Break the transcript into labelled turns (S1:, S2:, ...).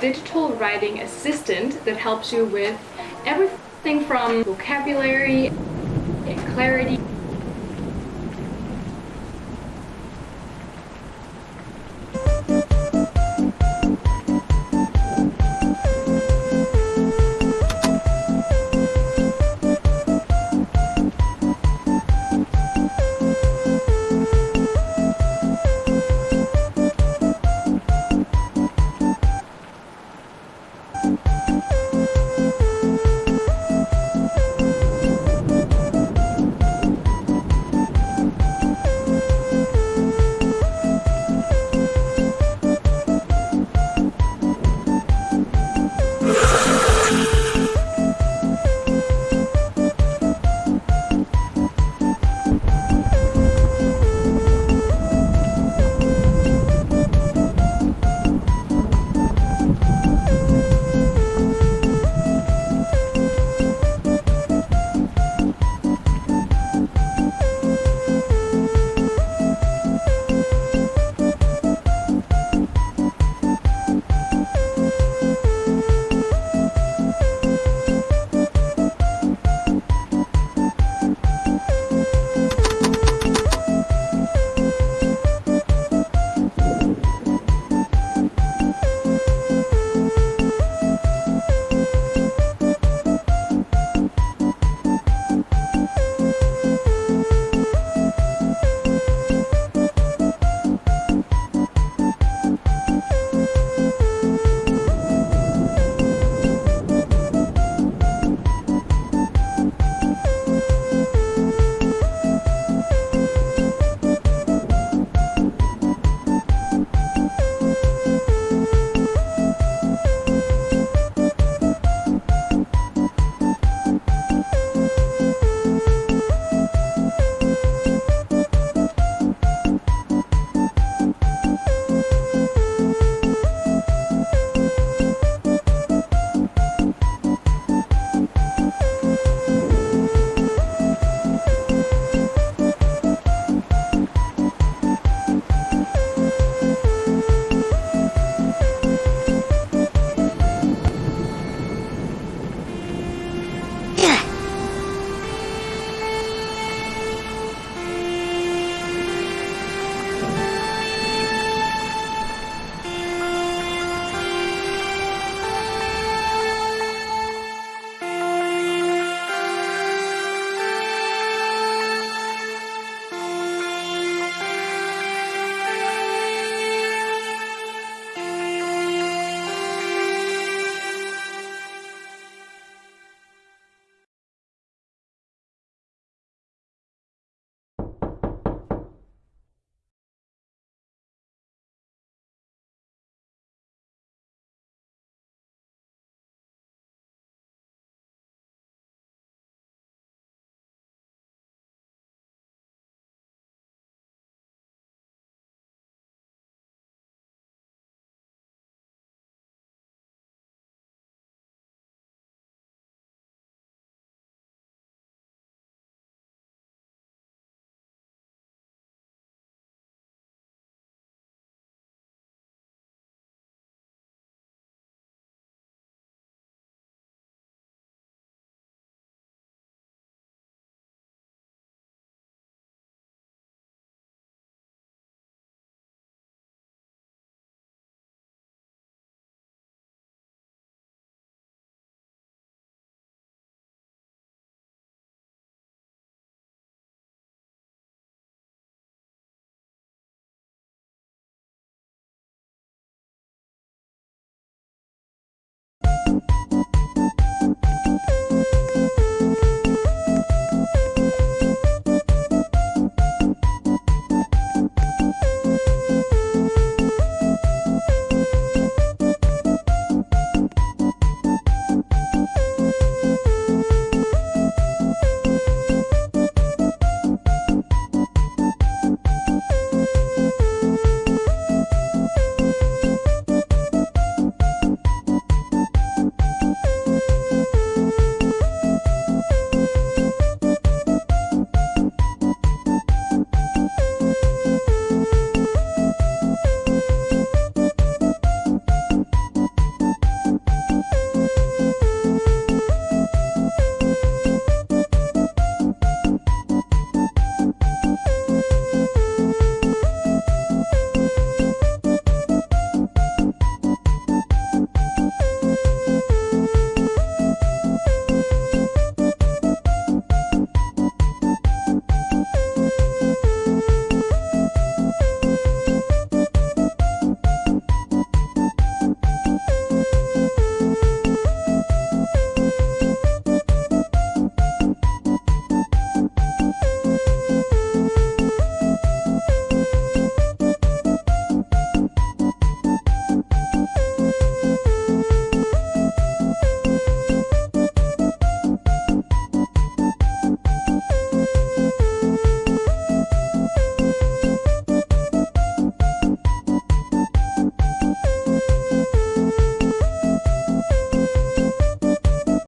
S1: digital writing assistant that helps you with everything from vocabulary, clarity,